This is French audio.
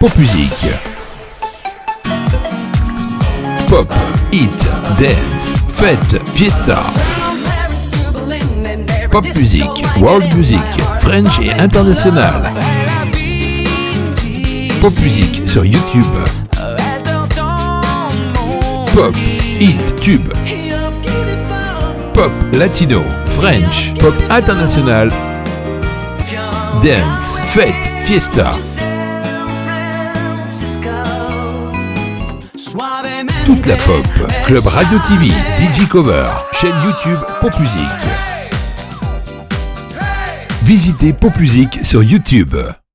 Pop Music. Pop, hit, dance, fête, fiesta. Pop music, world music, French et international. Pop music sur YouTube. Pop, hit, tube. Pop latino, French, pop international. Dance, fête, fiesta. Toute la pop, Club Radio TV, DJ Cover, chaîne YouTube Pop Music. Visitez Pop Music sur YouTube.